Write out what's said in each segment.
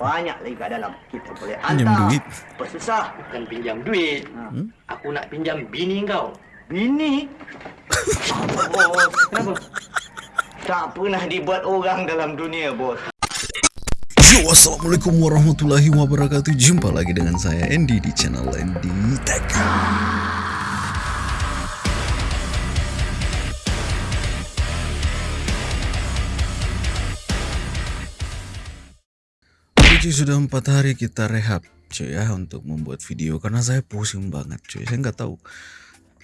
Banyak lagi kat dalam. Kita boleh Pinjam hantar. duit. Apa susah? Bukan pinjam duit. Hmm? Aku nak pinjam bini kau. Bini? bos, kenapa? Tak pernah dibuat orang dalam dunia, bos. Yo, Assalamualaikum warahmatullahi wabarakatuh Jumpa lagi dengan saya Andy di channel Andy Tech cuy, sudah empat hari kita rehab cuy ya untuk membuat video karena saya pusing banget cuy saya nggak tahu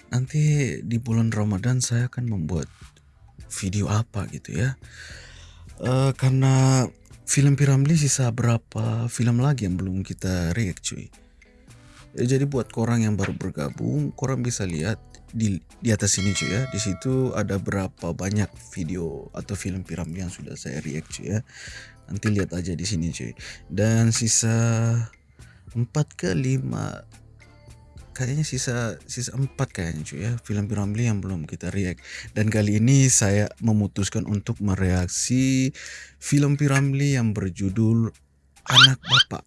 nanti di bulan Ramadan saya akan membuat video apa gitu ya Eh, karena film Piramli sisa berapa film lagi yang belum kita react cuy. Ya, jadi buat korang yang baru bergabung, korang bisa lihat di di atas ini cuy ya. Di situ ada berapa banyak video atau film Piramli yang sudah saya react cuy ya. Nanti lihat aja di sini cuy. Dan sisa 4 ke 5 kayaknya sisa sisa 4 kayaknya cuy ya film Piramli yang belum kita react dan kali ini saya memutuskan untuk mereaksi film Piramli yang berjudul Anak Bapak.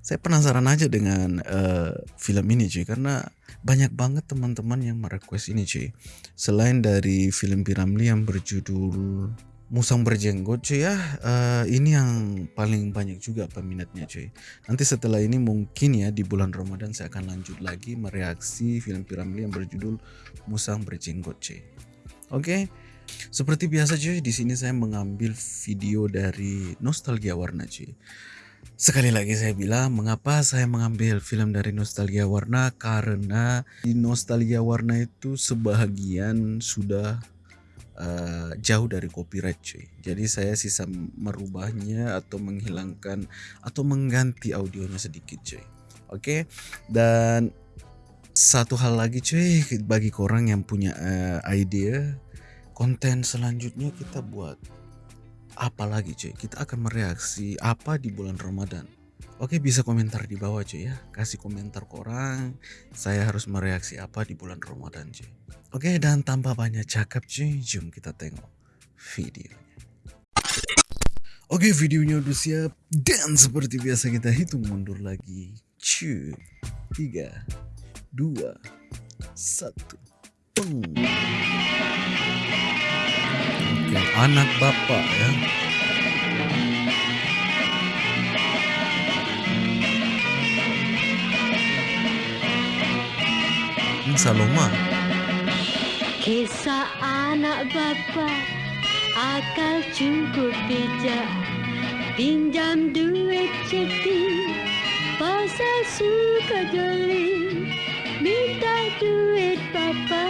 Saya penasaran aja dengan eh, film ini cuy karena banyak banget teman-teman yang merequest ini cuy. Selain dari film Piramli yang berjudul Musang Berjenggot cuy ya, eh, ini yang paling banyak juga peminatnya cuy. Nanti setelah ini mungkin ya di bulan Ramadan saya akan lanjut lagi mereaksi film Piramli yang berjudul Musang Berjenggot cuy. Oke. Seperti biasa cuy, di sini saya mengambil video dari Nostalgia Warna cuy. Sekali lagi saya bilang mengapa saya mengambil film dari Nostalgia Warna karena di Nostalgia Warna itu sebahagian sudah uh, jauh dari copyright cuy. Jadi saya sisa merubahnya atau menghilangkan atau mengganti audionya sedikit cuy. Oke. Dan satu hal lagi cuy bagi korang yang punya uh, idea konten selanjutnya kita buat apa lagi cuy kita akan mereaksi apa di bulan Ramadan Oke bisa komentar di bawah cuy ya kasih komentar korang saya harus mereaksi apa di bulan Ramadan cuy Oke dan tanpa banyak cakap cuy jom kita tengok videonya. Oke videonya udah siap. Dan seperti biasa kita hitung mundur lagi. Cuy tiga dua satu. Peng Oke, anak bapak ya. Saloma. Kisah anak bapa akal cukup bijak. Pinjam duit ceti pasal suka geli minta duit bapa.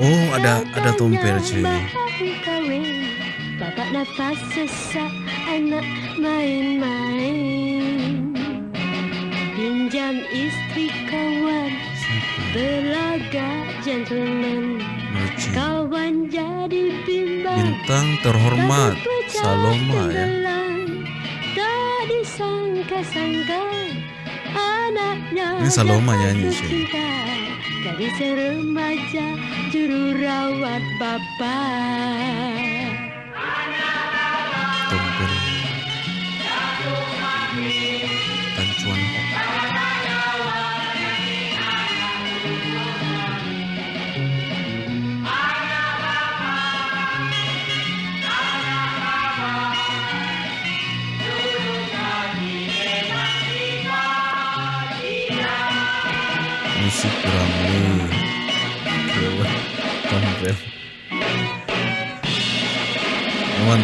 Oh, ada ada tompel cuy. Bapak nafas sesak anak main-main. Pinjam istri kawan Belaga gentleman. Kawan jadi bimbang Bintang terhormat Saloma ya. Tak disangka-sangka Anaknya Ini Saloma nyanyi, cinta. Gadis remaja juru rawat bapak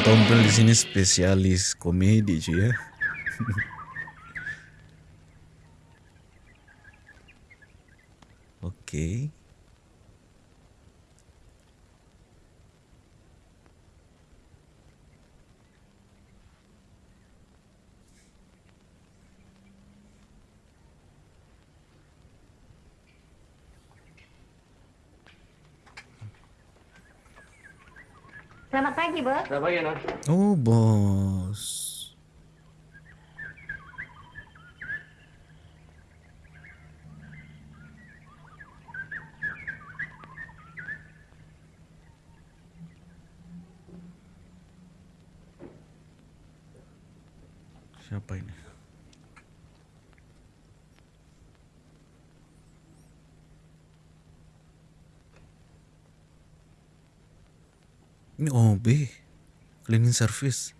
Tompel di sini spesialis komedi cuy ya. Oke. Selamat pagi, Bos. Selamat pagi, Noh. Oh bos. Siapa ini? Ini OB. Cleaning service.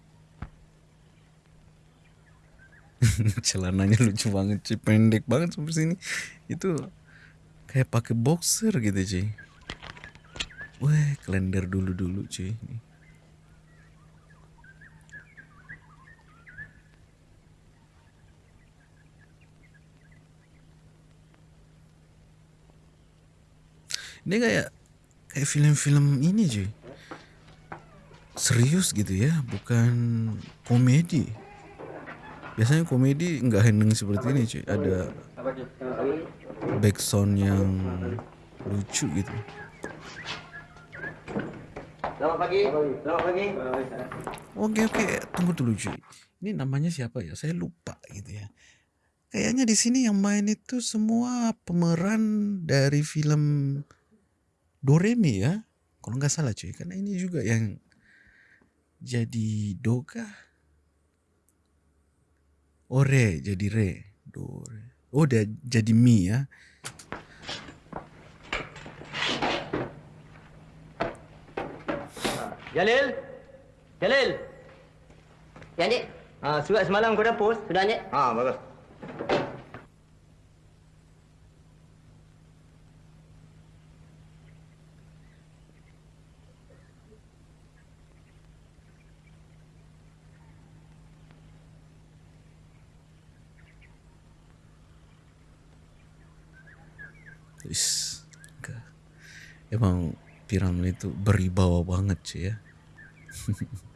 Celananya lucu banget cuy. Pendek banget sampai sini. Itu kayak pakai boxer gitu cuy. Wah, kalender dulu-dulu cuy. Ini. Ini kayak kayak film-film ini cuy. Serius gitu ya, bukan komedi. Biasanya komedi nggak heneng seperti ini cuy. Ada backsound yang lucu gitu. Selamat pagi. Selamat pagi. Oke oke, tunggu dulu cuy. Ini namanya siapa ya? Saya lupa gitu ya. Kayaknya di sini yang main itu semua pemeran dari film Doremi ya. Kalau nggak salah cuy, karena ini juga yang jadi Doga. Ore jadi Re. Dore. Oh, udah jadi Mi ya. Jalil. Jalil. Ya. Ah, surat semalam kau dah post? Sudah, Dik. Ah, bagus. Is, emang piramid itu beribawa banget sih ya.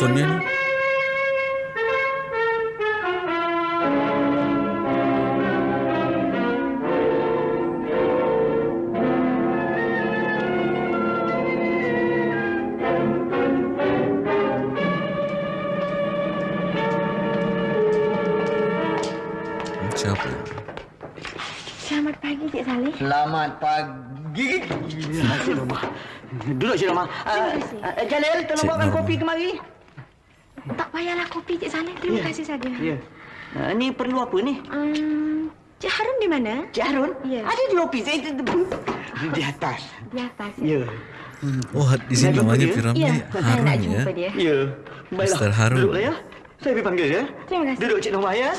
sonero Ya. Ada di di- atas. Di atas. Ya. Ya. Oh, di sini namanya dia? piramid Ya, saya Harun nak ya. Ya. Baiklah. Mr. Harun. Duduklah ya. Saya pergi panggil ya. Terima kasih. Duduk Cik Norma ya.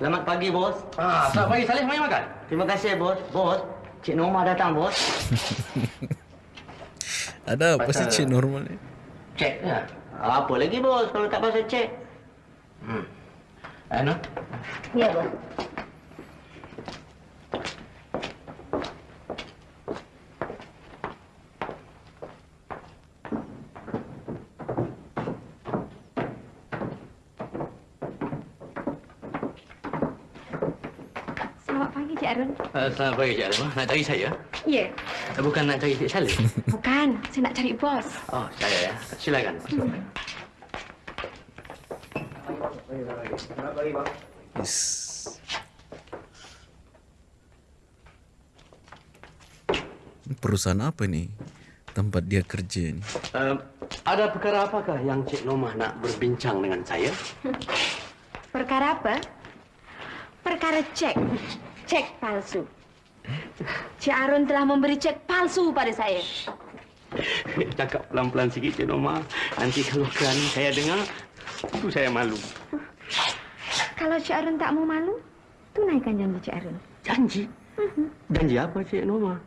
Selamat pagi, bos. Ah, selamat pagi Saleh, mari makan. Terima kasih, bos. Bos, Cik Norma datang, bos. Ada apa sih cik normal ni? Cek ya. Apa lagi, bos, kalau tak pasal cek? Hmm. Anu, Ya, bos. Selamat pagi, Cik Harun. uh, selamat pagi Cik Alam. Nak cari saya? Ya. Bukan nak cari Cik Saleh. Bukan, saya nak cari bos. Oh, saya ya. Silakan. masuk. Is. Ini Perusahaan apa nih? Tempat dia kerja ni. Uh, ada perkara apakah yang Cik Nomah nak berbincang dengan saya? Perkara apa? Perkara cek. Cek palsu. Cik Harun telah memberi cek palsu pada saya. Cakap pelan-pelan sikit Cik Nomah. Nanti kalau kerana saya dengar, itu saya malu. Kalau Cik Harun tak mau malu, tunaikan janji Cik Harun. Janji? Janji apa Cik Nomah?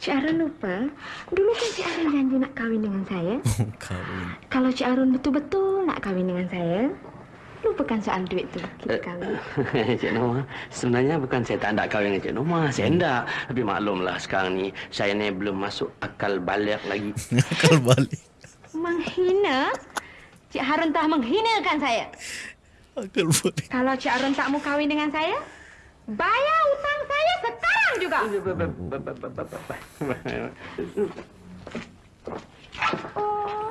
Cik Harun lupa, dulu kan Cik Harun janji nak kahwin dengan saya. Kawin. Kalau Cik Harun betul-betul nak kahwin dengan saya, lupakan soal duit tu. Kita kahwin. Cik Nomah, sebenarnya bukan saya tak nak kahwin dengan Cik Nomah. Saya hendak. Tapi maklumlah sekarang ni, saya ni belum masuk akal balik lagi. Akal balik. Menghina? Cik Harun telah menghinakan saya. Akal balik. Kalau Cik Arun tak mau kahwin dengan saya, bayar hutang saya sekarang juga. Oh,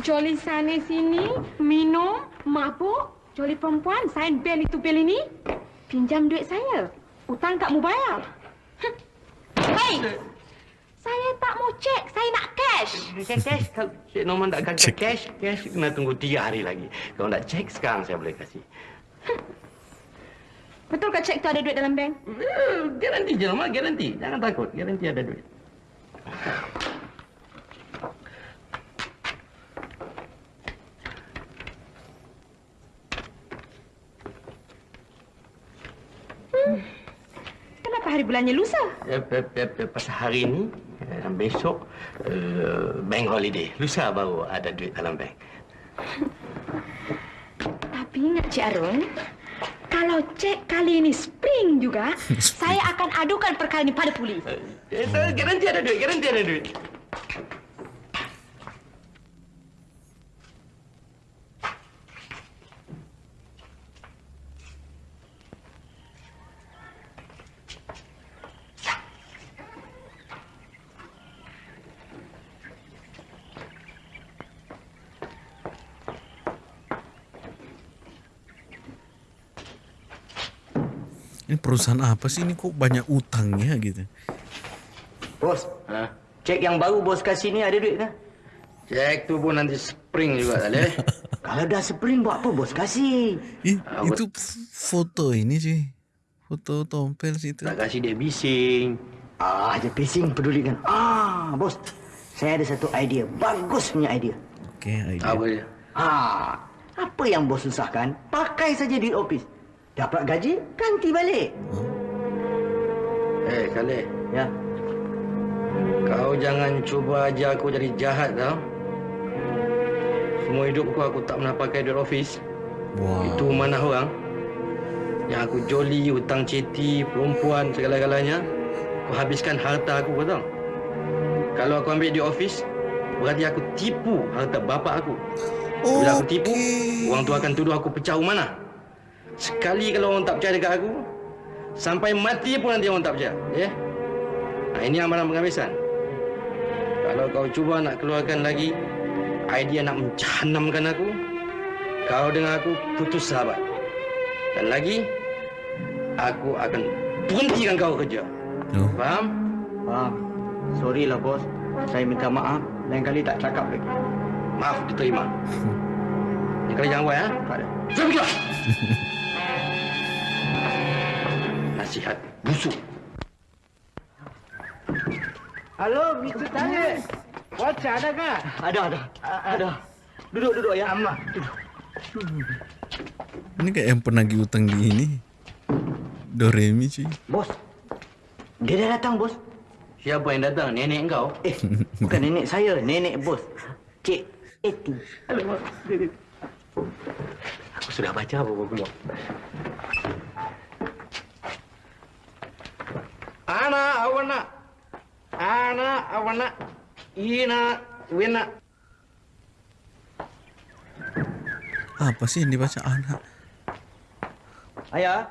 Jolly sana sini, minum, mabuk, Jolly perempuan, sign bel itu bel ini. Pinjam duit saya. Hutang tak mau bayar. Hei! Saya tak mau cek, saya nak cash. Cash, cash. Kalau Cik Norman tak kasih Cek. cash, cash kena tunggu tiga hari lagi. Kalau nak cek sekarang saya boleh kasih. Betul ke cek tu ada duit dalam bank? Eh, Garanti je Norman, garanti. Jangan takut, garanti ada duit. Kenapa hari bulannya lusa? Eh, eh, eh, Pasal hari ini dan besok bank holiday. Lusa baru ada duit dalam bank. Tapi ingat Cik Arun, kalau cek kali ini spring juga, saya akan adukan perkara ini pada polis. Eh, Garanti ada duit, garanti ada duit. Ini perusahaan apa sih ini kok banyak utangnya gitu? Bos, Ha? cek yang baru bos kasih ni ada duit kan? Cek tu pun nanti spring juga tak boleh. Kalau dah spring buat apa bos kasih? Ih, Ah, itu f- foto ini sih. Foto tompel situ. Tak kasih dia bising. Ah, je pising pedulikan. Ah, bos. Saya ada satu idea. Bagus punya idea. Oke, idea. Apa dia? Ah, apa yang bos susahkan? Pakai saja duit office. Dapat gaji, ganti balik. Eh, Saleh. Ya. Kau jangan cuba ajar aku jadi jahat tau. Semua hidupku aku tak pernah pakai duit office. Wow. Itu mana orang. Yang aku joli, hutang ceti, perempuan, segala-galanya. Aku habiskan harta aku, kau tahu. Kalau aku ambil di office, berarti aku tipu harta bapa aku. Bila aku tipu, orang tu akan tuduh aku pecah mana. Sekali kalau orang tak percaya dekat aku, sampai mati pun nanti orang tak percaya. Ya? Nah, ini amalan penghabisan. Kalau kau cuba nak keluarkan lagi idea nak mencahanamkan aku, kau dengan aku putus sahabat. Dan lagi, aku akan berhentikan kau kerja. Oh, Faham? Faham. Sorry lah bos. Saya minta maaf. Lain kali tak cakap lagi. Maaf diterima. Ini kali jangan buat ya. Tak ada. Sudah pergi. Nasihat busuk. Halo, Mr. Tanya. What's ada kah? Ada, ada. Ada. Duduk, duduk ya. Amat. Duduk. ini kayak yang penagih utang di ini. Doremi cuy. Bos. Dia dah datang, bos. Siapa yang datang? Nenek kau? Eh, bukan nenek saya. Nenek bos. Cik Eti. Alamak. Aku sudah baca buku-buku. Anak awana. Anak awana. Ina wina. Apa sih yang dibaca anak? Ayah,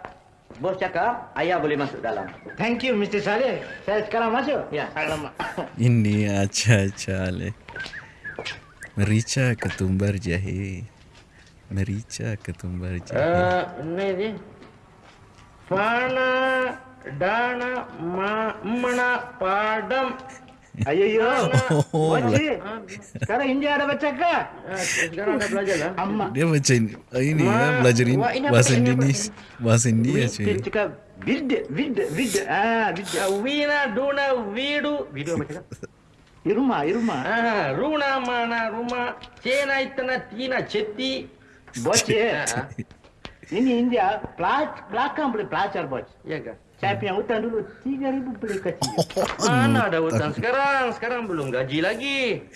bos cakap ayah boleh masuk dalam. Thank you, Mr. Saleh. Saya sekarang masuk. Ya. Alamak. Ini aca-aca le. Merica ketumbar jahe. Merica ketumbar jahe. Eh, ini dia. Fana mana padam. Ayo, yo. Oh, Wajib. Sekarang India ada baca kah? Sekarang dah belajar lah. Amak. Dia baca ini, ini Ma- ya, belajar ini wah, ini apa, bahasa ini apa? Indonesia, bahasa India Dia cuy. cakap vid, vid, vid. Ah, vid. Wina Saya punya hutang dulu 3,000 boleh kasih. Mana ada hutang sekarang? Sekarang belum gaji lagi.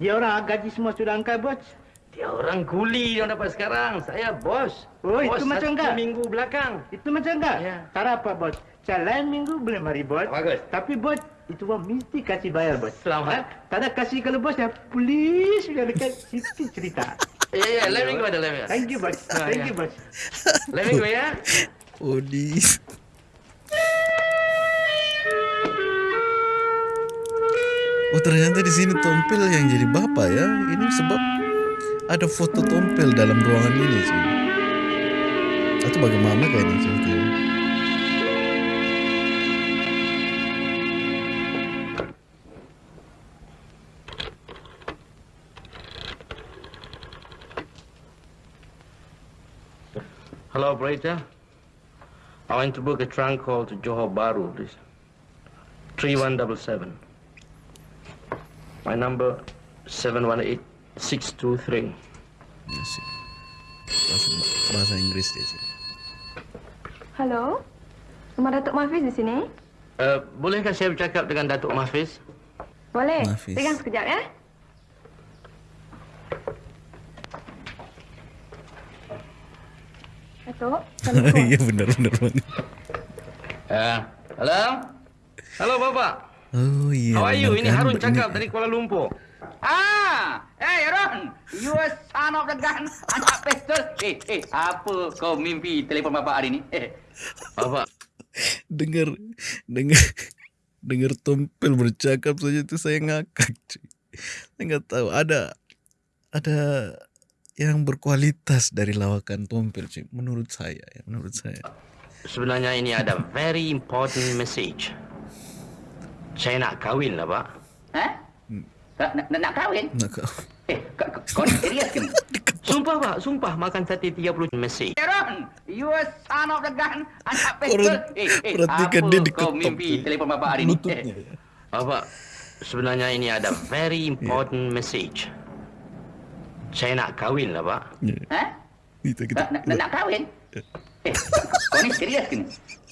Dia orang gaji semua sudah angkat bos. Dia orang kuli yang dapat sekarang. Saya bos. Oh, bos itu macam enggak? minggu belakang. Itu macam enggak? Ya. Tak apa bos. Saya lain minggu boleh mari bos. Bagus. Tapi bos, itu bos mesti kasih bayar bos. Selamat. Ha? Tak ada kasih kalau bos ya polis sudah dekat situ cerita. Ya, ya, go, ada, let me go. Thank you, bos. Ah, Thank ya. you, bos. Me go, ya. Odis. Oh ternyata di sini tompel yang jadi bapak ya. Ini sebab ada foto tompel dalam ruangan ini sih. Atau bagaimana kayak ini ceritanya? Hello, operator. I want to book a trunk call to Johor Bahru, please. 3177. My number 718623. Ya, sih. Bahasa, bahasa Inggris dia sih. Halo? Rumah Datuk Mafiz di sini? Uh, bolehkah saya bercakap dengan Datuk Mahfiz? Boleh. Mafiz. Pegang sekejap ya. Datuk, Assalamualaikum. Iya benar-benar banget. Uh, halo? Halo, Bapak. Oh iya. How are you? benar Ini? Harun cakap dari Kuala Lumpur. Ah, hey Ron, you a son of the gun, anak pistol. Eh, eh, apa kau mimpi telefon bapak hari ni? Eh, Bapak, dengar dengar dengar tompel bercakap saja itu saya ngakak cuy. Saya nggak tahu ada ada yang berkualitas dari lawakan tompel cuy. Menurut saya ya, menurut saya. sebenarnya ini ada very important message. Saya nak kahwin lah, Pak. ha? Nak, nak, nak kahwin? Nak kau. Eh, kau, ni serius ke? Sumpah, Pak. Sumpah makan sate 30 message. Eh, Ron, you a son of the gun, anak pistol. Orang- Eh, eh, perhatikan apa dia kau mimpi telefon bapak hari ni? Lututnya Eh, ya. Bapak, sebenarnya ini ada very important message. Saya nak kahwin lah, Pak. Ya. ha? Itu kita. Nak, nak, nak, kahwin? Eh, kau, ni serius ke ni?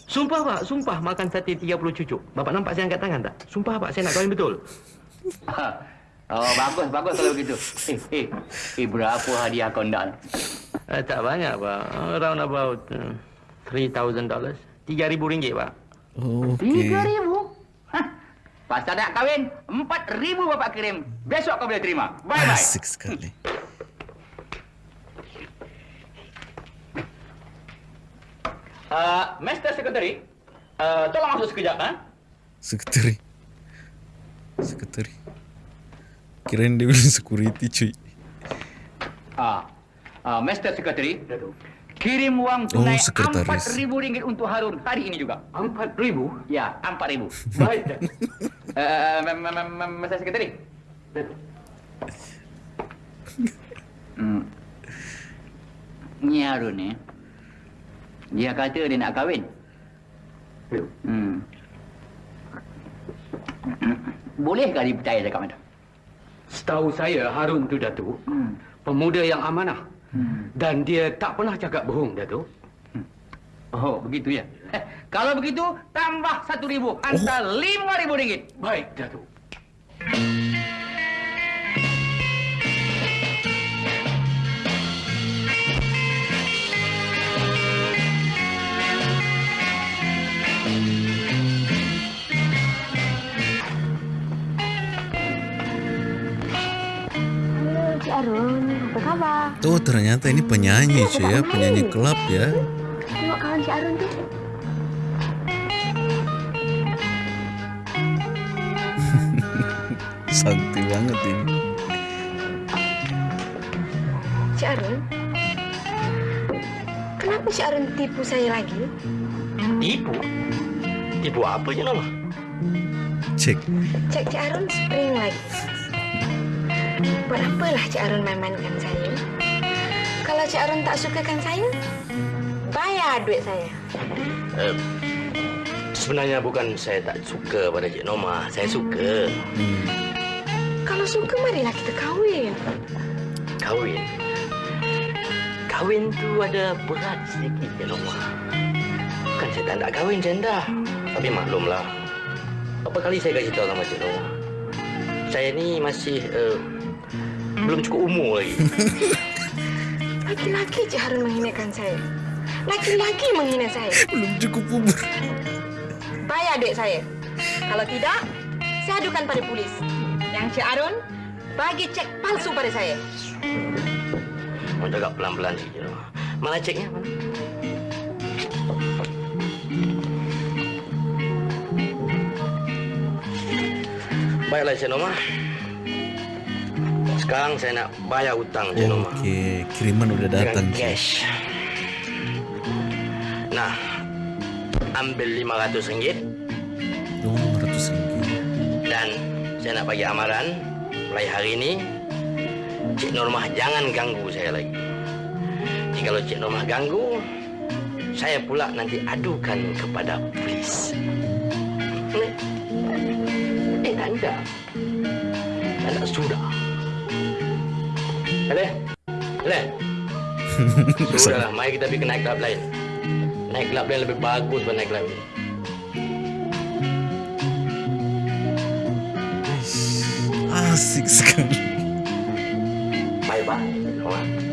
Sumpah, Pak. Sumpah makan sate 30 cucuk. Bapak nampak saya angkat tangan tak? Sumpah, Pak. Saya nak kahwin betul. Oh, bagus, bagus kalau begitu. Eh, eh, eh, berapa hadiah kau nak? Eh, tak banyak, Pak. Around about uh, $3,000. RM3,000, Pak. Tiga Oke. ribu? Hah? Pasal nak kahwin, empat ribu bapak kirim. Besok kau boleh terima. Bye-bye. Asik sekali. Uh, Master Secretary, uh, tolong masuk sekejap. Ha? Sekretari. Sekretari. Kirain dia bilang security cuy. Ah, uh, Master Secretary, kirim wang tunai Oh, sekretaris. empat ribu ringgit untuk Harun hari ini juga. Empat ribu? Ya, empat ribu. Baik, Datuk. Uh, Master Secretary. Hmm. Ni Harun ni, dia kata dia nak kahwin. Hmm. Bolehkah dipercaya cakap macam? Setahu saya Harun tu Datuk Hmm. pemuda yang amanah Hmm. dan dia tak pernah cakap bohong Datuk. Oh, begitu ya. Eh, kalau begitu, tambah satu ribu. Hantar lima ribu ringgit. Baik Datuk. Arun. Apa khabar? Tuh ternyata ini penyanyi cuy ya, penyanyi klub ya. Tengok kawan Cik Arun tu. Santai banget ini. Cik Arun. Kenapa Cik Arun tipu saya lagi? Tipu? Tipu apa je nama? Cek. Cek Cik Arun spring lagi. Buat apalah Cik Arun main-mainkan saya? Kalau Cik Arun tak sukakan saya, bayar duit saya. Uh, sebenarnya bukan saya tak suka pada Cik Norma. Saya suka Hmm. Kalau suka, marilah kita kahwin. kahwin. Kahwin tu ada berat sedikit Cik Norma. Bukan saya tak nak kahwin janda. Tapi maklumlah. Berapa kali saya kasih tahu sama Cik Norma. Saya ni masih uh, belum cukup umur lagi. Laki-laki Cik Harun menghinakan saya. Laki-laki menghina saya. Belum cukup umur. Bayar duit saya. Kalau tidak, saya adukan pada polis. Yang Cik Arun bagi cek palsu pada saya. Mau cakap pelan-pelan sikit. Norma. Mana ceknya? Baiklah, Cik Norma. Sekarang saya nak bayar hutang, Cik Norma. Oke, kiriman udah datang. Dengan cash. Nah, ambil RM500 Oh, 500 ringgit. dan saya nak bagi amaran mulai hari ini Cik Normah jangan ganggu saya lagi. Jika Cik Normah ganggu, saya pula nanti adukan kepada polis. Eh anda, anda sudah. Boleh? Boleh? Sudahlah, mari kita pergi ke naik club lain. Naik club lain lebih bagus daripada naik club ini. Asik sekali. Bye-bye.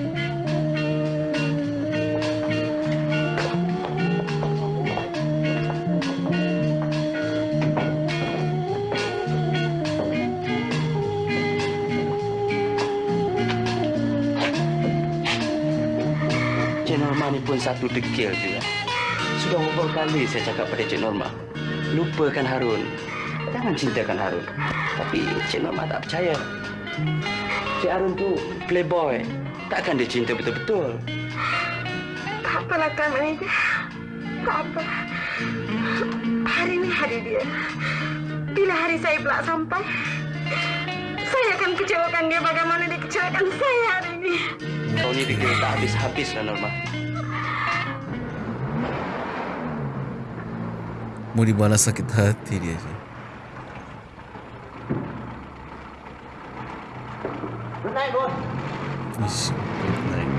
Norma. Ni pun satu dekil juga. Sudah beberapa kali saya cakap pada Cik Norma, lupakan Harun. Jangan cintakan Harun. Tapi Cik Norma tak percaya. Cik Harun tu playboy. Takkan dia cinta betul-betul. Tak apalah kan manager. Tak apa. Hari ini hari dia. Bila hari saya pula sampai, saya akan kecewakan dia bagaimana dia kecewakan saya hari ini. Kau ni dekil tak habis-habis lah Norma. Mau dibalas sakit hati dia sih. Good night, bos. Ish, good night.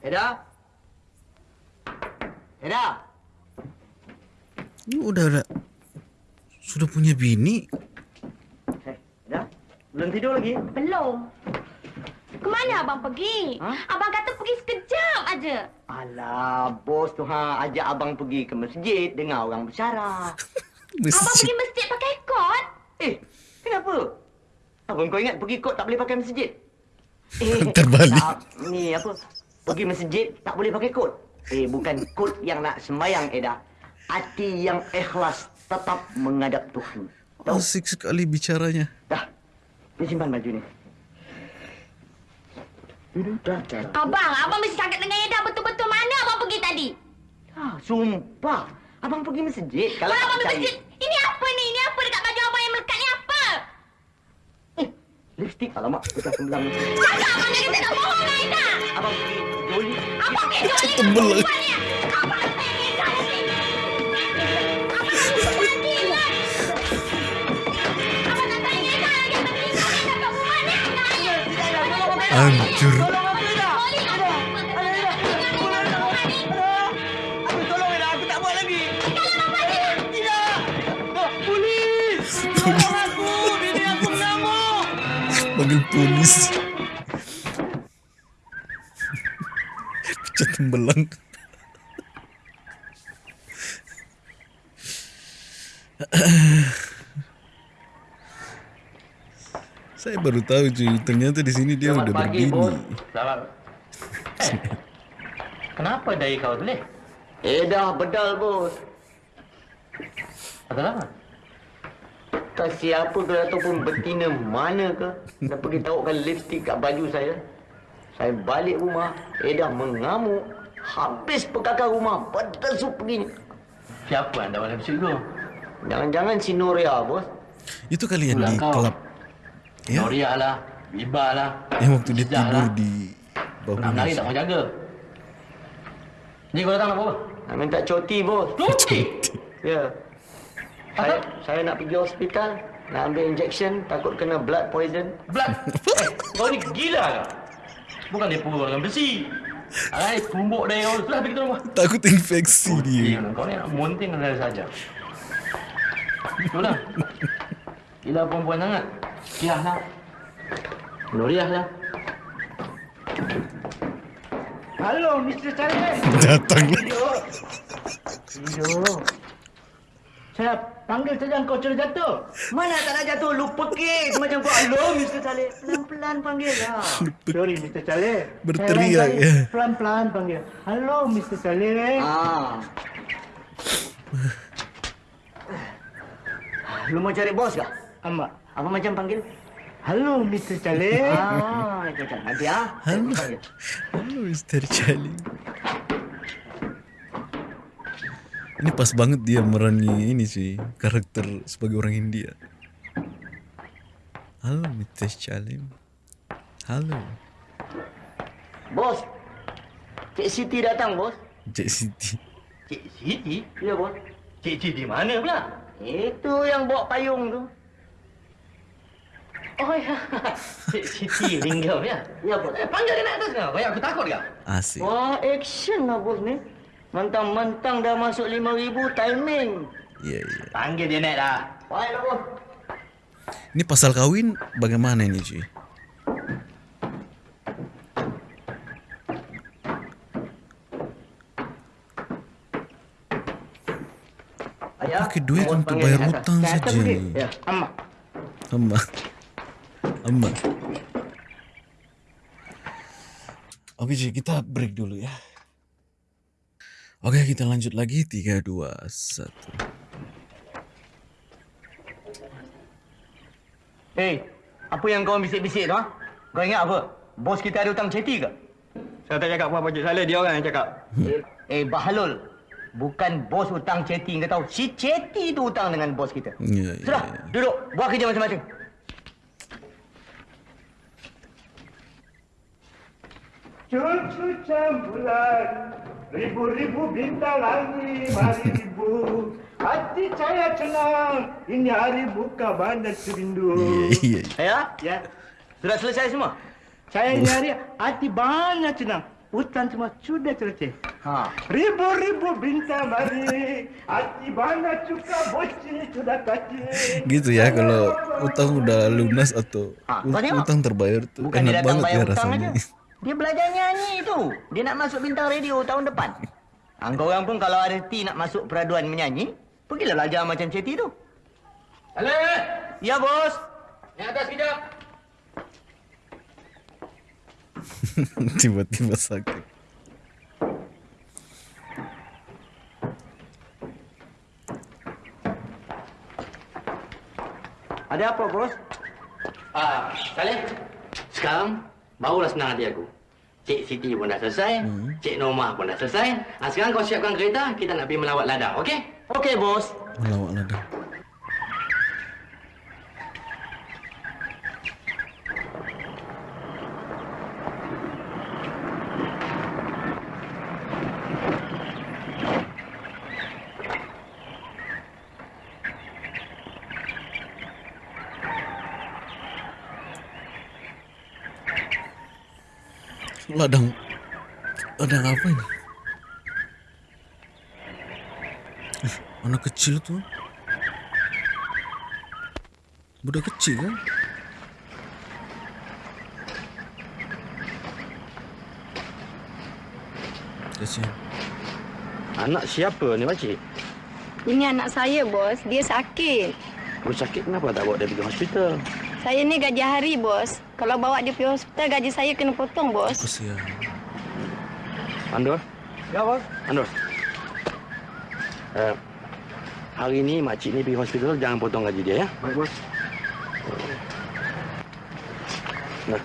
Eda? Eda? Ini udah ada sudah punya bini. Eh, Eda? Belum tidur lagi? Belum. Abang pergi? Ha? Abang kata pergi sekejap aja. Alah, bos tu ha ajak abang pergi ke masjid dengar orang bersyarah. Abang pergi masjid pakai kot? Eh, kenapa? Abang kau ingat pergi kot tak boleh pakai masjid? Eh, Terbalik. Tak, ni apa? Pergi masjid tak boleh pakai kot. Eh, bukan kot yang nak sembayang, Eda. Hati yang ikhlas tetap menghadap Tuhan. Tahu? Asik sekali bicaranya. Dah. Ni simpan baju ni. Abang, abang mesti cakap dengan Eda betul-betul mana abang pergi tadi? Ah, sumpah. Abang pergi masjid. Kalau abang pergi masjid, ini apa ni? Ini apa dekat baju abang yang melekat ni apa? Eh, lipstick. Alamak, pecah sembelang. Cakap abang jadi tak bohong dengan Eda. Abang pergi Joli. Abang pergi ni Tebel. perempuan ni. Abang pergi Hancur. Tolong aku, Eda. Eda. Ada, Eda. Tolong aku. Eda. Aku tolong, Eda. Aku tak buat lagi. Tidak. Oh, Polis. Tolong aku. Bini aku mengamuk. Panggil polis. Pecah tembelang. Baru tahu cuy, ternyata di sini dia udah berbini. Selamat. Eh, kenapa dari kau tulis? Eh, dah bedal, bos. Apa? Tak siapa ke ataupun betina mana ke Dah pergi taruhkan lipstick kat baju saya Saya balik rumah Edah mengamuk Habis pekakar rumah Berdesuk pergi Siapa anda dalam episod tu? Jangan-jangan si Noria bos Itu kali yang di kau. klub. Ya, Noria lah, Biba lah. yang waktu dia tidur lah. di bawah Nak menari meja. tak mau jaga. Ni kau datang nak apa? Nak minta cuti bos Cuti? Ya saya, saya nak pergi hospital Nak ambil injection Takut kena blood poison Blood. eh, kau ni gila ke? Bukan dia pukul dengan besi. Ay, tumbuk dia kau. Sudah pergi ke rumah. Takut infeksi dia. Gila, kau ni nak munting dengan saja. Itulah. Gila perempuan sangat. Kiah lah. Nuriah lah. Halo Mr. Saleh Datang. Tidur Tidur Saya panggil saja kau sudah jatuh. Mana tak nak jatuh? Lu pekik macam kau. Hello, Mr. Saleh. Pelan-pelan panggil lah. Sorry, Mr. Saleh. Berteriak, ya. Pelan-pelan panggil. Halo, Mr. Saleh. Ah. Lu mau cari bos kah? Amak. Apa macam panggil? Halo, Mr. Saleh. Ah, macam nanti ah. panggil. Halo Mr. Charlie. Ini pas banget dia merani ini sih karakter sebagai orang India. Halo Mr. Charlie. Halo. Bos. Cik Siti datang, bos. Cik Siti. Cik Siti? Ya, bos. Cik Siti mana pula? Itu yang bawa payung tu. Oh ya. Siti ringgau ya. Ya, bos. Eh, panggil dia naik atas kau. Banyak aku takut kau. Asik. Wah, action lah, bos ni. Mentang-mentang dah masuk RM5,000 timing. Iya iya. Panggil dia naik dah. Baiklah, bos. Ini pasal kawin bagaimana ini cuy? Pakai duit untuk bayar hutang saja. Ya, amak. Amma. Amma. Oke cuy, kita break dulu ya. Oke, kita lanjut lagi. 3, 2, 1. Hei, apa yang kau bisik-bisik tu, ha? Kau ingat apa? Bos kita ada hutang ceti ke? Saya tak cakap apa-apa, Cik Saleh. Dia orang yang cakap. Eh, Bahalul. Bukan bos hutang ceti kau tahu. Si ceti tu hutang dengan bos kita. Ya, ya, Sudah, ya. duduk. Buat kerja masing-masing. Cucu campuran Ribu-ribu bintang langit Mari ribu Hati saya tenang Ini hari buka bandar serindu iya. Ya? Ya Sudah selesai semua? Saya ini hari hati banyak tenang Hutan semua sudah selesai Ha. Ribu-ribu bintang mari Hati banyak cuka boci sudah kacil Gitu ya kalau utang udah lunas atau tengok. utang terbayar tuh Bukan enak banget ya rasanya. aja. Dia belajar nyanyi tu. Dia nak masuk bintang radio tahun depan. Angkau orang pun kalau ada reti nak masuk peraduan menyanyi, pergilah belajar macam Ceti tu. Halo, Ya, bos. naik atas kejap. Tiba-tiba sakit. Ada apa, bos? Ah, Saleh. Sekarang barulah senang hati aku. Cik Siti pun dah selesai, Hmm. Cik Norma pun dah selesai. Ah, sekarang kau siapkan kereta, kita nak pergi melawat ladang, okey? Okey, bos. Ladang. Ladang Ladang apa ini? Eh, Anak kecil tuh Budak kecil kan? Kasihan Anak siapa ni, Pakcik? Ini anak saya, bos. Dia sakit. Perut sakit kenapa tak bawa dia pergi hospital? Saya ni gaji hari, bos. Kalau bawa dia pergi hospital, gaji saya kena potong, bos. Kasihan Andor? Ya, bos. Andor. Uh, hari ni makcik ni pergi hospital, jangan potong gaji dia ya. Baik, bos. Nah,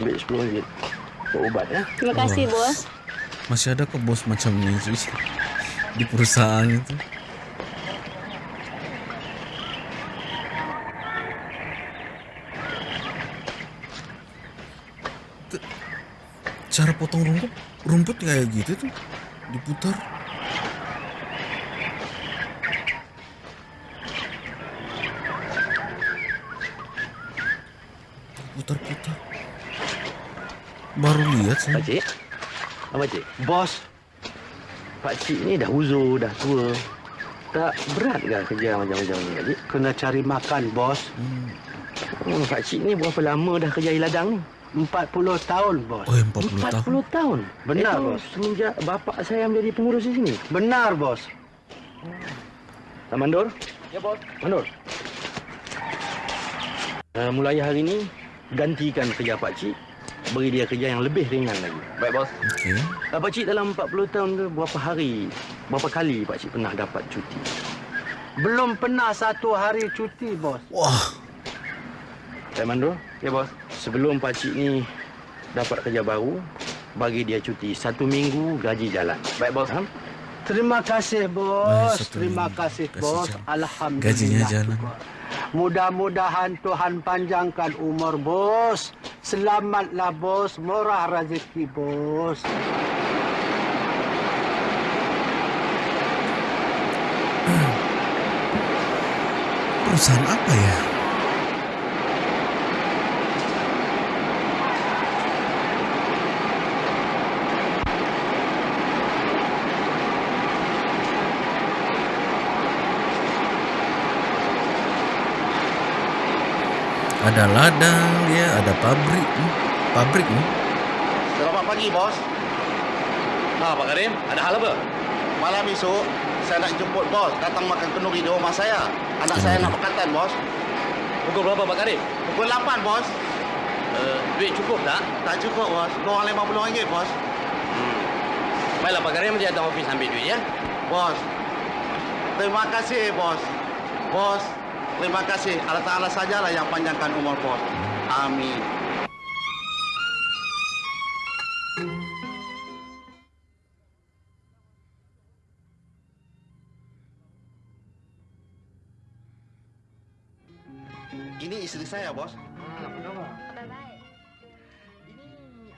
ambil 10 ringgit. Buat ubat ya. Terima kasih, bos. Masih ada ke bos macam ni? Di perusahaan itu Cara potong rumput Rumput kayak gitu tuh Diputar Putar-putar Baru lihat saya Pakcik. Apa cik? Bos. Pakcik ni dah uzur, dah tua. Tak berat ke kerja macam-macam ni, Pakcik? Kena cari makan, bos. Hmm. Hmm, Pakcik ni berapa lama dah kerja di ladang ni? 40 tahun, bos. Oh, 40 tahun. 40 tahun. Benar, Itu bos. Semenjak bapak saya menjadi pengurus di sini. Benar, bos. Pak Mandor? Ya, bos. Mandor. Uh, mulai hari ini, gantikan kerja Pak Cik. Beri dia kerja yang lebih ringan lagi. Baik, bos. Okey. Uh, Pak Cik dalam 40 tahun tu, berapa hari, berapa kali Pak Cik pernah dapat cuti? Belum pernah satu hari cuti, bos. Wah, Pak Mandor? Ya, bos. Sebelum Pak Cik ni dapat kerja baru, bagi dia cuti. Satu minggu gaji jalan. Baik, bos. Faham? Terima kasih, Baik, bos. satu Terima kasih, Kasih bos. Alhamdulillah. Gajinya jalan. Mudah-mudahan Tuhan panjangkan umur, bos. Selamatlah, bos. Murah rezeki, bos. perusahaan apa ya? Ada ladang dia, ada pabrik, hmm, pabrik. hmm. Selamat pagi, bos. Ha, Pak Karim, ada hal apa? Malam esok, saya nak jemput bos datang makan kenduri di rumah saya. Anak saya nak berkatan, bos. Pukul berapa, Pak Karim? Pukul 8, bos. Uh, duit cukup tak? Tak cukup, bos. Kurang RM50, bos. Baiklah, Pak Karim, dia datang ofis ambil duit, ya? Bos. Terima kasih, bos. Bos, terima kasih. Allah Ta'ala sajalah yang panjangkan umur bos. Amin. Ini isteri saya, bos. Ini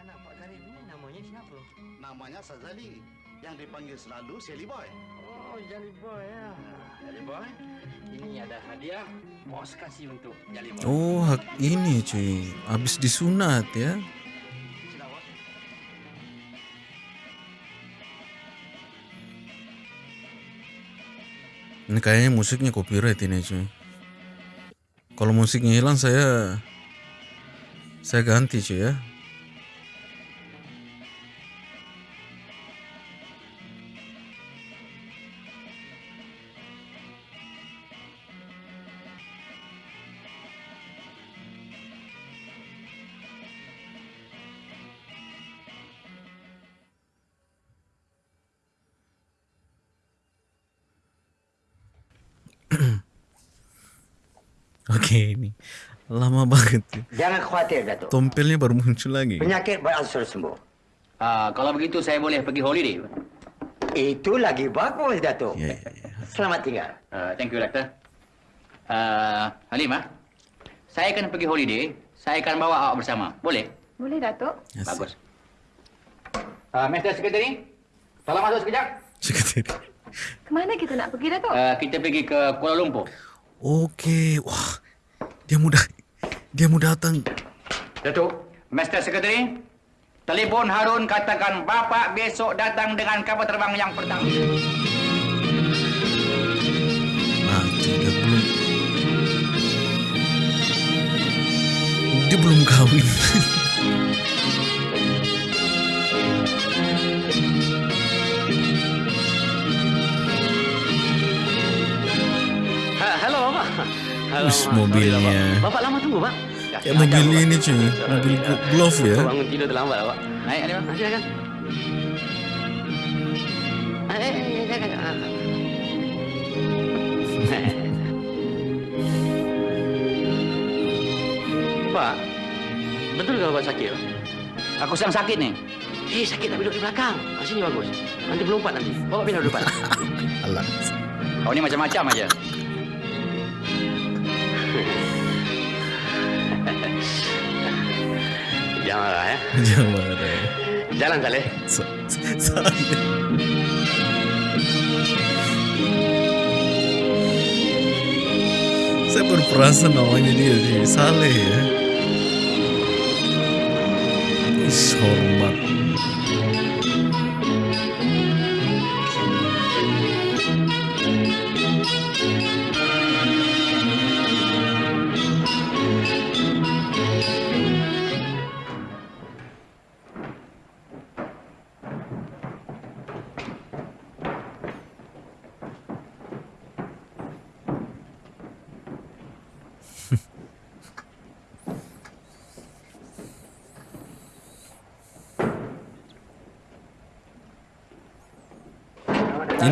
anak Pak Karim ni namanya siapa? Namanya Sazali. Yang dipanggil selalu Sally Boy. Oh, Jali Boy ya. Oh, ini cuy. Habis disunat ya. Ini kayaknya musiknya copyright ini cuy. Kalau musiknya hilang saya saya ganti cuy ya. Oke ini lama banget ya. Jangan khawatir, Datuk. Tompelnya baru muncul lagi. Penyakit beransur sembuh. Ah, kalau begitu saya boleh pergi holiday. Itu lagi bagus, Datuk. Ya, ya, ya. Selamat tinggal. Uh, thank you, Doctor. Uh, Halimah, saya akan pergi holiday. Saya akan bawa awak bersama. Boleh? Boleh, Datuk? Yes. Bagus. Uh, Mr. Secretary, tolong masuk sekejap. Sekretari. Kemana kita nak pergi, Datuk? Uh, kita pergi ke Kuala Lumpur. Oke, wah dia mudah dia mau datang. Datuk. Mr. Secretary, telefon Harun katakan Bapak besok datang dengan kapal terbang yang pertama. Mati dia belum dia belum kawin. Mobilnya. Sorry lah, Pak. Bapak lama tunggu, Pak. Kayak mobil ini cuy, mobil glo- glove ya. Bangun tidur terlambat, Pak. Naik, Halimah. Ah, Silakan. Pak, betul ke Bapak sakit? Pak? Aku sedang sakit ni. Eh, sakit tak duduk di belakang. Ah, sini bagus. Nanti berlompat nanti. Bapak pindah depan. Alah. Kau ni macam-macam aja. Jangan marah ya. Jangan marah. Jalan Saleh. Sa- Saya baru perasan namanya dia cuy, Saleh ya. Is hormat.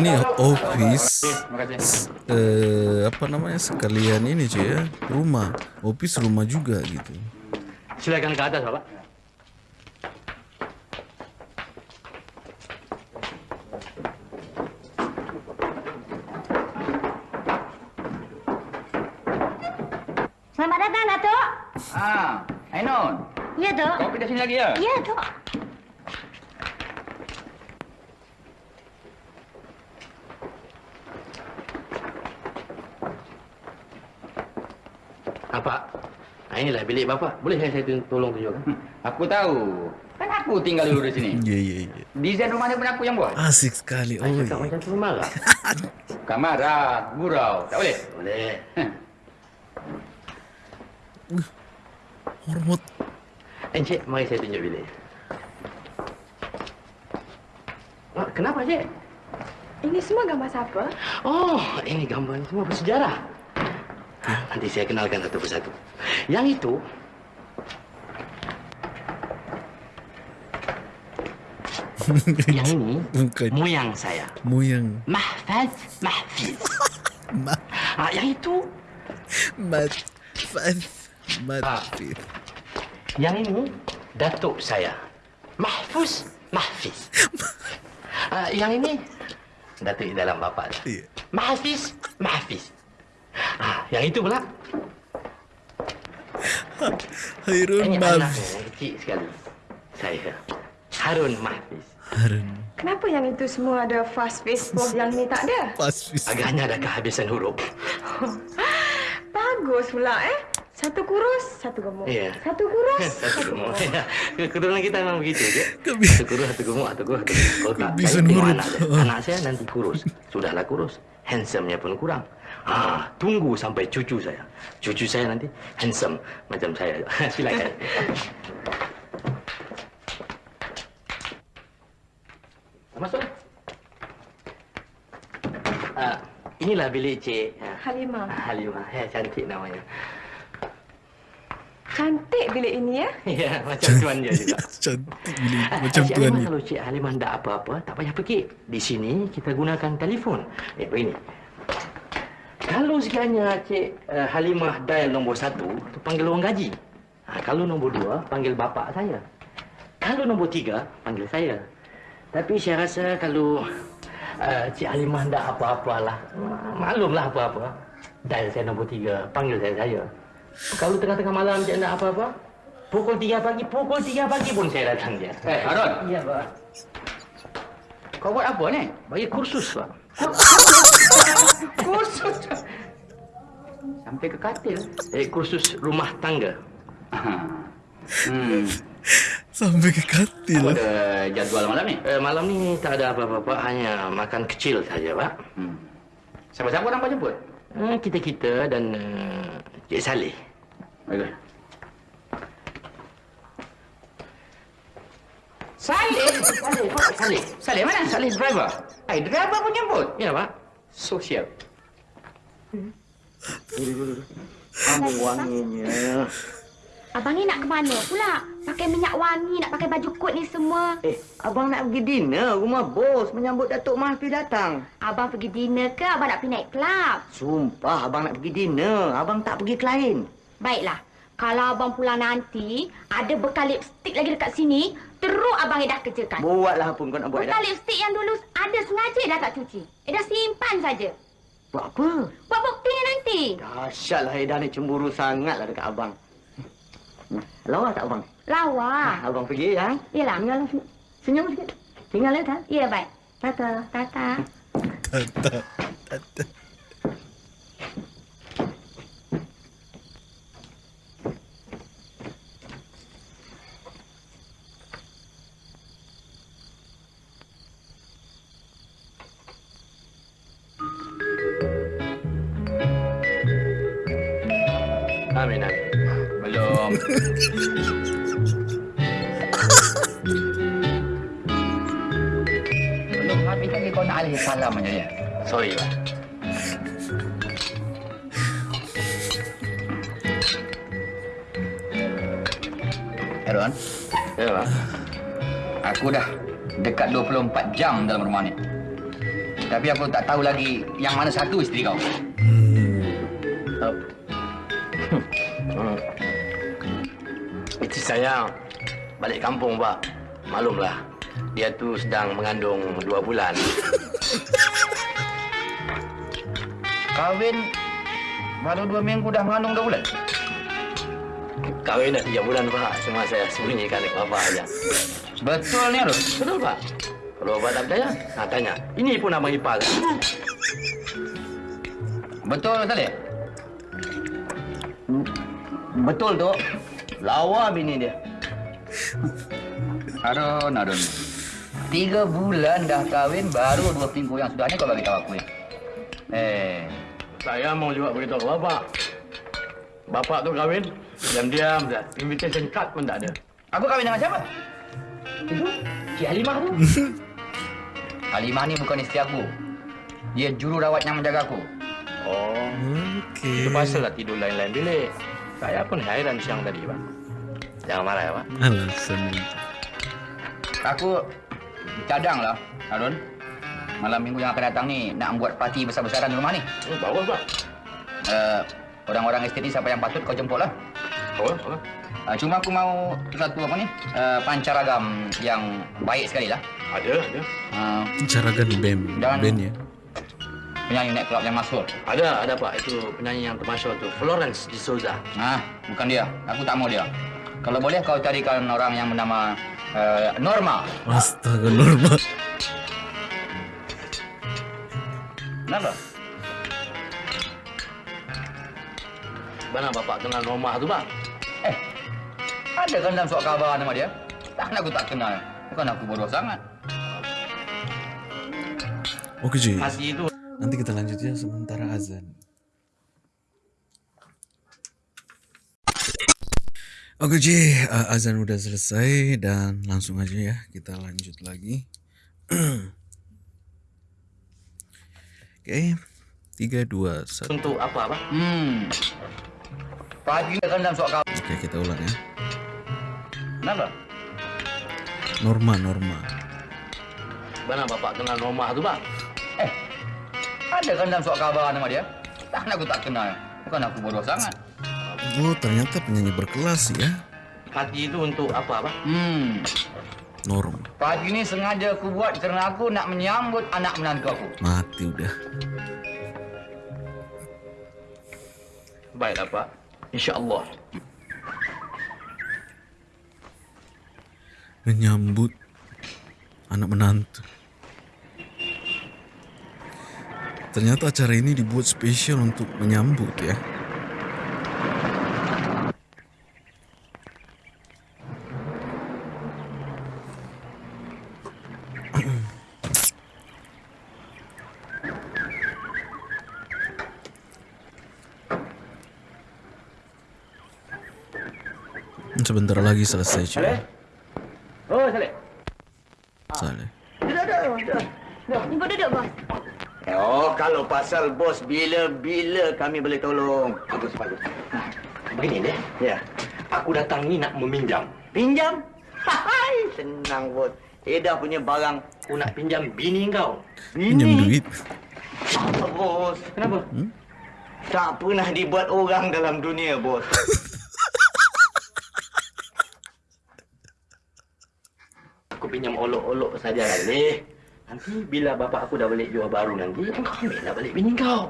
Ini office Terima kasih. eh, apa namanya sekalian ini cuy ya rumah office rumah juga gitu Silakan ke atas, Bapak. Selamat datang, Datuk. Ah, Ainun. Ya, Dok. Kau pindah sini lagi ya? Ya, Dok. Ah, Pak. Ah, inilah bilik Bapak. Boleh saya tun- tolong tunjukkan? Aku tahu. Kan aku tinggal dulu di sini. ya ya ya Desain rumahnya pun aku yang buat. asik sekali oh Saya iya cakap macam tu marah. Bukan marah, gurau. Tak boleh? Boleh. hormat Encik, mari saya tunjuk bilik. Ah, kenapa, Cik? Ini semua gambar siapa? Oh, ini gambar semua bersejarah. Nanti saya kenalkan satu persatu. Yang itu yang ini bukan moyang saya. moyang Mahfaz Mahfiz. mat Ah, yang itu mat mat Ah. Yang ini datuk saya. Mahfuz Mahfiz. Ah, yang ini datuk dalam bapa. Iya. Mahfiz Mahfiz. Ah, yang itu pula Hairun ini anak yang kecil sekali. Saya Harun Mahfiz. Harun Kenapa yang itu semua ada fast Facebook, yang ni tak ada? pas bis Agaknya ada kehabisan huruf. Bagus pula eh. Satu kurus, satu gemuk. Iya. Satu kurus, Satu gemuk. Keturunan kita memang begitu, je. Kebi- Satu kurus, satu gemuk, satu kurus, satu. Kalau tak, saya tengok anak saya. Anak saya nanti kurus. Sudahlah kurus. Handsome-nya pun kurang. Ah, tunggu sampai cucu saya. Cucu saya nanti handsome macam saya. Silakan. Masuk. Ah, inilah bilik Cik ah, Halimah. Halimah. Ya, cantik namanya. Cantik bilik ini ya. Ya, macam tuan dia juga. cantik bilik Ah, macam Cik tuan Halimah, ni Kalau Cik Halimah tak apa-apa, tak payah pergi. Di sini kita gunakan telefon. Eh, begini. Kalau sekiranya Cik uh, Halimah dial nombor satu, tu panggil orang gaji. Ha, kalau nombor dua, panggil bapa saya. Kalau nombor tiga, panggil saya. Tapi saya rasa kalau uh, Cik Halimah tak apa-apalah, maklumlah apa-apa. Dial saya nombor tiga, panggil saya saya. Kalau tengah-tengah malam Cik tak apa-apa, pukul tiga pagi, pukul tiga pagi pun saya datang dia. Eh, Harun. Ya, Pak. Kau buat apa ni? Bagi kursus, Pak. Kursus. Sampai ke katil. Eh, kursus rumah tangga. Hmm. sampai ke katil Apa ada jadual malam ni? Eh, malam ni tak ada apa-apa, Pak. Hanya makan kecil saja, Pak. Hmm. Siapa-siapa orang kau jemput? Eh, kita-kita dan uh, Cik Saleh. Bagus. Saleh? Saleh. Saleh. Saleh mana? Saleh driver. Eh, driver pun jemput. Ya, Pak. Sosial. Kamu wanginya. Abang ni nak ke mana pula? Pakai minyak wangi, nak pakai baju kot ni semua. Eh, abang nak pergi dinner rumah bos menyambut Datuk Mahfi datang. Abang pergi dinner ke abang nak pergi naik kelab? Sumpah abang nak pergi dinner. Abang tak pergi klien. Baiklah. Kalau abang pulang nanti, ada bekal lipstick lagi dekat sini, teruk abang dah kerjakan. Buatlah apa kau nak buat Bekal dah. lipstick yang dulu ada sengaja dah tak cuci. Eh dah simpan saja. Buat apa? Buat buktinya nanti. Dahsyatlah Eda ni cemburu sangatlah dekat abang. Lawa tak abang? Lawa. Ah, abang pergi ya. Yelah. Tinggal senyum, senyum sikit. Tinggal ya kan? Ya, baik. Tata. Tata. tata tata 24 jam dalam rumah ni. Tapi aku tak tahu lagi yang mana satu isteri kau. Hmm. Isteri saya balik kampung, Pak. Maklumlah, dia tu sedang mengandung dua bulan. Kahwin baru dua minggu dah mengandung dua bulan. Kahwin dah tiga bulan, Pak. Cuma saya sembunyikan dekat Bapak aja. Betul ni, Arun? Betul, Pak. Kalau Bapak tak percaya, nah, tanya. Ini pun abang ipar. Betul, Saleh? Betul, tu. Lawa bini dia. Arun, Arun. Tiga bulan dah kahwin, baru dua minggu yang sudah ni kau bagi tahu aku. Eh, Saya mau juga beritahu Bapak. Bapak tu kahwin, diam-diam dah. Invitation card pun tak ada. aku kahwin dengan siapa? Itu, Cik Halimah tu. Halimah ni bukan isteri aku. Dia jururawat yang menjaga aku. Oh, Okey. itu pasal lah tidur lain-lain bilik. Saya pun hairan siang tadi, Pak. Jangan marah ya, Pak. Alasan. Aku cadang lah, Harun. Malam minggu yang akan datang ni nak buat parti besar-besaran di rumah ni. Oh, bagus, Pak. Uh, orang-orang estet ni siapa yang patut kau jemput lah. Oh, oh. Uh, cuma aku mau satu apa ni, uh, pancaragam yang baik sekali lah. Ada, ada. Uh, Caragan band, Dan- band ya. penyanyi night club yang masyhur. Ada, ada Pak. Itu penyanyi yang termasyur tu. Florence de Souza. Ah, bukan dia. Aku tak mau dia. Kalau boleh kau carikan orang yang bernama uh, Norma. Astaga normal. Kenapa? Mana Bapak kenal Norma tu, Pak? Eh, ada kan dalam surat khabar nama dia? Takkan aku tak kenal. Bukan aku bodoh sangat. Oke Ji, Masih itu nanti kita lanjut ya sementara azan. Oke Ji, uh, azan udah selesai dan langsung aja ya kita lanjut lagi. Oke, tiga dua satu. untuk apa, Pak? Hmm. Pagi kan dalam surat khabar. Oke kita ulang ya. Kenapa? Norma norma. Mana Bapak kenal Norma tu, Pak? Ada kan dalam surat khabar nama dia? Takkan aku tak kenal. Bukan aku bodoh sangat. Oh ternyata penyanyi berkelas ya. Hati itu untuk apa, Pak? Hmm. Norma. Pagi ni sengaja aku buat kerana aku nak menyambut anak menantu aku. Mati udah. Baiklah, Pak. InsyaAllah. Menyambut anak menantu. Ternyata acara ini dibuat spesial untuk menyambut ya. Sebentar lagi selesai cuy. Oh, Saleh. Saleh. Duduk, duduk, duduk. Ibu duduk, bos. Kalau pasal bos, bila-bila kami boleh tolong. Bagus, bagus. Begini deh. Ya. Aku datang ni nak meminjam. Pinjam? Hai, senang bos. Edah punya barang. Aku nak pinjam bini kau. Pinjam duit. Apa, bos? Kenapa? Hmm? Tak pernah dibuat orang dalam dunia, bos. Aku pinjam olok-olok saja leh. Nanti bila bapak aku dah balik jual baru nanti, kau ambil lah balik bini kau.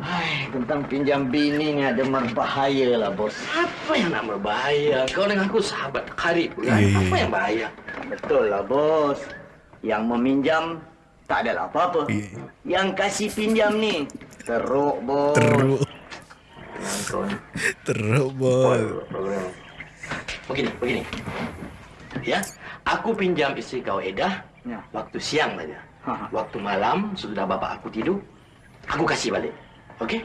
Hai, tentang pinjam bini ni ada berbahaya lah, bos. Apa yang nak berbahaya? Kau dengan aku sahabat karib kan? Ya, Apa ya. yang bahaya? Betul lah, bos. Yang meminjam tak adalah apa-apa. Iya. Yang kasih pinjam ni teruk, bos. Teruk. Teruk bol. Begini, begini. Ya, aku pinjam isteri kau Edah Ya. waktu siang saja. Ha. Waktu malam sudah bapak aku tidur, aku kasih balik. Okey?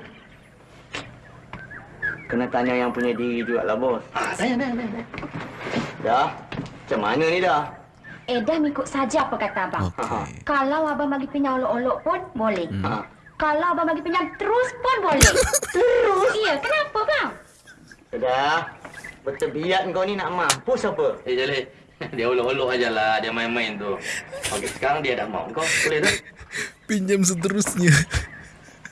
Kena tanya yang punya diri juga lah, bos. Ah, tanya, tanya, tanya. Dah? Macam mana ni dah? Eh, dah ikut saja apa kata abang. Oke. Kalau abang bagi pinjam olok-olok pun boleh. Hmm. Ha. Kalau abang bagi pinjam terus pun boleh. terus? Iya, kenapa bang? Dah. Bertebiat kau ni nak mampus apa? Eh, Jalil. Dia olok-olok aja lah. Dia main-main tu. Okey, sekarang dia dah mau kau. Boleh tak? Pinjam seterusnya.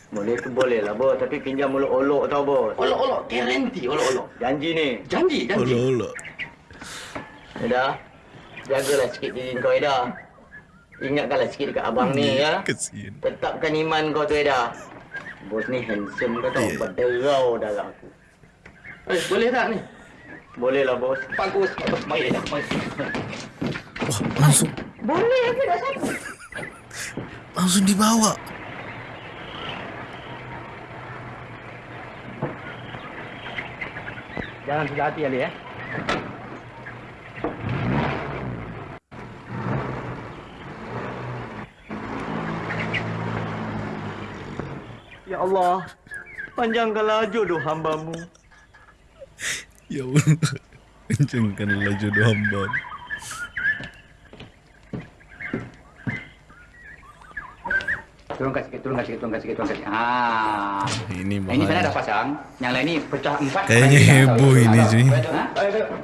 Boleh tu boleh lah bos, tapi pinjam olok-olok tau bos. Olok-olok, guarantee olok-olok. Janji ni. Janji, janji. Olok-olok. Eda, jagalah sikit diri kau Eda. Ingatkanlah sikit dekat abang ni ya. Kesian. Tetapkan iman kau tu Eda. Bos ni handsome kau tau, Ya. berderau darah aku. Eh, boleh tak ni? Boleh lah bos. Bagus. Bagus. Mari, Eda. Mari. Wah, langsung Boleh ke tak satu? langsung dibawa. Jangan sudah hati Ali ya. Ya Allah, panjangkanlah jodoh hambamu. Ya Allah. Kencangkanlah jodoh hamba. Turunkan sikit, turunkan sikit, turunkan sikit, turunkan sikit. Ah. Ini Yang ini sana dah pasang. Yang lain ni pecah empat. Kayaknya heboh ini, cuy. Ha?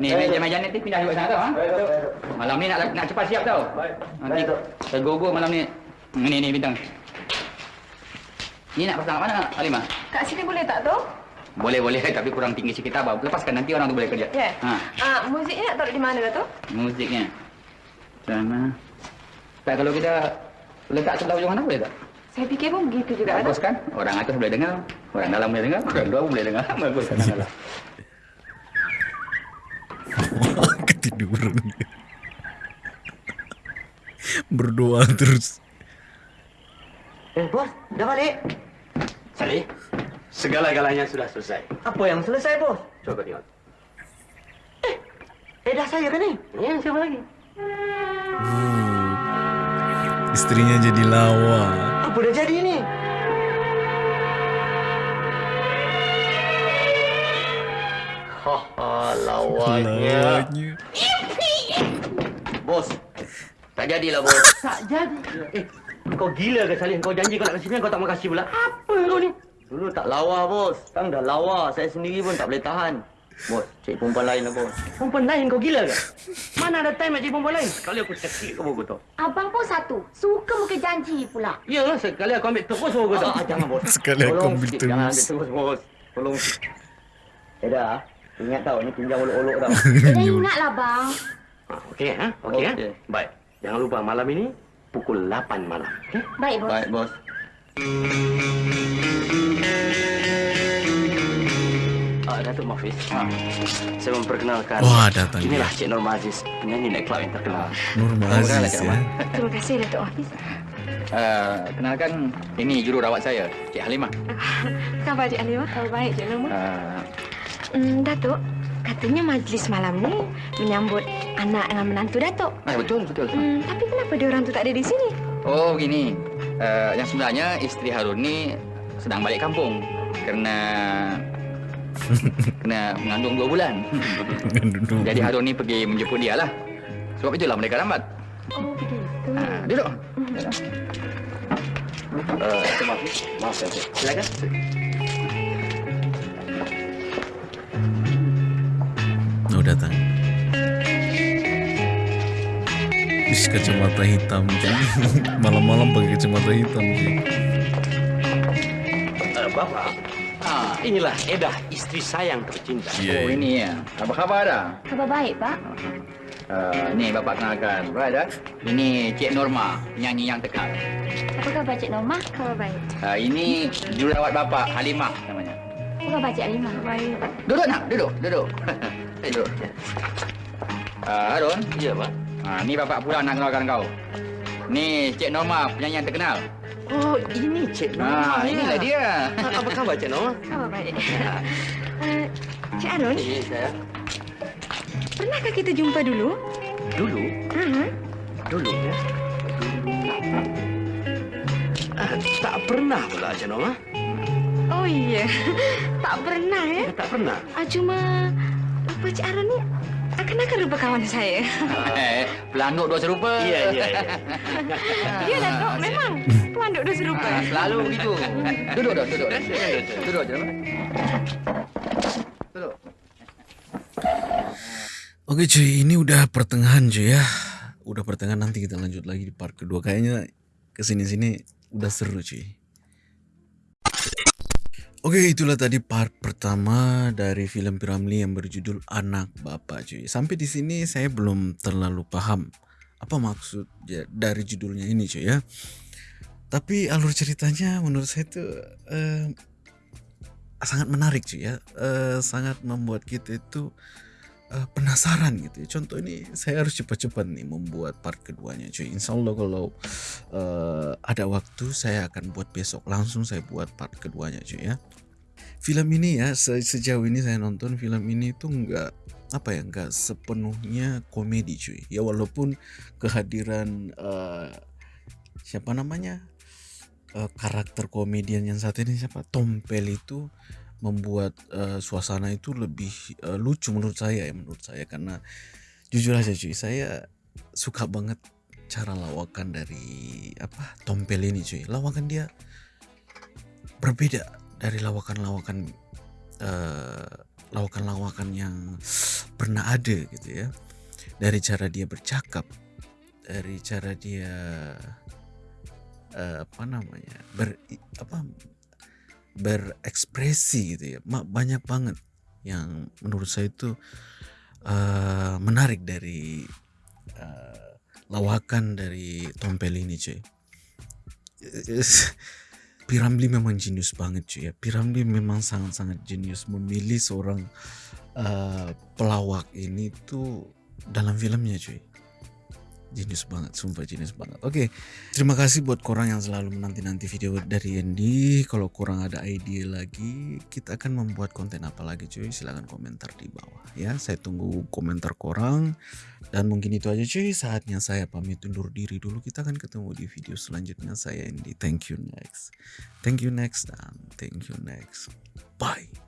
Ni meja-meja ni pindah juga sana tau. Ha? Malam ni nak nak cepat siap tau. Nanti tergogo malam ni. Ni ni bintang. Ni nak pasang kat mana Alimah? Kat sini boleh tak tu? Boleh boleh tapi kurang tinggi sikit abang. Lepaskan nanti orang tu boleh kerja. Ya. Ha, Ah, muziknya nak taruh di mana tu? musiknya. Sana. Tak kalau kita letak sebelah ujung mana boleh tak? Saya fikir pun begitu juga. Bagus kan? Orang atas boleh dengar, orang dalam boleh dengar, orang luar pun boleh dengar. Bagus kan? Ketiduran. Berdoa terus. Eh bos, dah balik? Salih, segala-galanya sudah selesai. Apa yang selesai bos? Coba tengok. Eh dah saya kan ni? Ya, siapa lagi? Oh. Istrinya jadi lawa. Apa dah jadi ni? Haha, lawanya. Lawanya. Bos, tak jadilah bos. Tak jadi. Eh, kau gila ke Salih? Kau janji kau nak kasih ni, kau tak mau kasih pula. Apa kau ni? Dulu tak lawa bos, sekarang dah lawa. Saya sendiri pun tak boleh tahan. Bos, cari perempuan lain lah bos. Perempuan lain kau gila ke? Mana ada time nak cari perempuan lain? Sekali aku cekik kau buku tu. Abang pun satu. Suka muka janji pula. Ya, sekali aku ambil terus buku tu. Ah, jangan bos. Sekali aku ambil sikit, terus. Jangan ambil terus bos. Tolong. Eda, ingat tau ni pinjam olok-olok tau. Dah ingatlah bang. Ah, Okey, ha? Okey, Okey. ha? Baik. Jangan lupa malam ini pukul 8 malam. Okey? Baik bos. Baik bos. Ah, Datuk Mafiz. Saya memperkenalkan. Wah, datang Inilah dia. Cik Norma Aziz, penyanyi naik yang terkenal. Kasih, Aziz ya. Terima kasih Datuk Hafiz. Uh, kenalkan, ini jururawat saya, Cik Halimah. Khabar Cik Alimah? Khabar baik Cik Norma. Uh, Hmm, Datuk, katanya majlis malam ni menyambut anak dengan menantu Datuk. eh, betul, betul. Hmm, tapi kenapa dia orang tu tak ada di sini? Oh, begini. Uh, yang sebenarnya isteri Harun ni sedang balik kampung kerana kena mengandung dua bulan. Jadi Harun ni pergi menjemput dia lah. Sebab itulah mereka lambat. Oh, begitu. Uh, duduk. Uh, maaf saya. Silakan. Oh datang. Wis kacamata hitam. Malam-malam pakai kacamata hitam cuy. Bapak, ah, inilah Edah, istri saya yang tercinta. Iya. Oh, ini ya. Apa khabar dah? Khabar baik pak. Uh, ni bapak kenalkan. Right, dah? Ini Cik Norma, penyanyi yang terkenal. Apa khabar Cik Norma? Khabar baik. Uh, ini jururawat bapak, Halimah namanya. Apa khabar Cik Alimah? Baik. Duduk nak? Duduk, duduk. Eh, duduk. Uh, Harun, Ya, Pak. uh, ni bapak pula nak kenalkan kau. Ni Cik Norma, penyanyi yang terkenal. Oh, ini Cik Norma. Ah, inilah dia. Ah, Apa khabar Cik Norma? Khabar baik. Eh, Cik Arun, Eh, saya. pernahkah kita jumpa dulu? Dulu, Hmm. dulu ya. Ah, tak pernah pula Cik Norma. Oh iya, tak pernah ya. Eh, tak pernah. Ah, cuma apa Cik Arun ni akan-akan rupa kawan saya. Eh, pelanduk dua serupa. Iya, iya, iya. Ya Datuk, memang pelanduk dah serupa. Ah, selalu begitu. Duduk, duduk, duduk. Duduk, duduk. Duduk. Oke cuy, ini udah pertengahan cuy ya. udah pertengahan nanti kita lanjut lagi di part kedua kayaknya ke sini-sini udah seru cuy Oke itulah tadi part pertama dari film Piramli yang berjudul Anak Bapak cuy. Sampai di sini saya belum terlalu paham apa maksud ya, dari judulnya ini cuy ya. Tapi alur ceritanya menurut saya itu eh, sangat menarik cuy ya. Eh, sangat membuat kita itu uh, penasaran gitu ya. Contoh ini saya harus cepat-cepat nih membuat part keduanya cuy. Insya Allah kalau uh, ada waktu saya akan buat besok langsung saya buat part keduanya cuy ya. Film ini ya se sejauh ini saya nonton film ini tuh nggak apa ya nggak sepenuhnya komedi cuy. Ya walaupun kehadiran uh, siapa namanya uh, karakter komedian yang saat ini siapa? Tompel itu membuat uh, suasana itu lebih uh, lucu menurut saya ya menurut saya. Karena jujur aja cuy saya suka banget cara lawakan dari apa Tompel ini cuy. Lawakan dia berbeda dari lawakan-lawakan uh, lawakan-lawakan yang pernah ada gitu ya. Dari cara dia bercakap dari cara dia uh, apa namanya ber apa berekspresi gitu ya. Banyak banget yang menurut saya itu uh, menarik dari uh, lawakan dari Tompel ini cuy. Piramli memang jenius banget cuy ya. Piramli memang sangat-sangat jenius. Memilih seorang uh, pelawak ini tuh dalam filmnya cuy Jenius banget, sumpah jenius banget. Oke, terima kasih buat korang yang selalu menanti-nanti video dari Andy. Kalau kurang ada ide lagi, kita akan membuat konten apa lagi cuy? Silahkan komentar di bawah ya. Saya tunggu komentar korang. Dan mungkin itu aja cuy, saatnya saya pamit undur diri dulu. Kita akan ketemu di video selanjutnya. Saya Andy. Thank you next. Thank you next dan thank you next. Bye.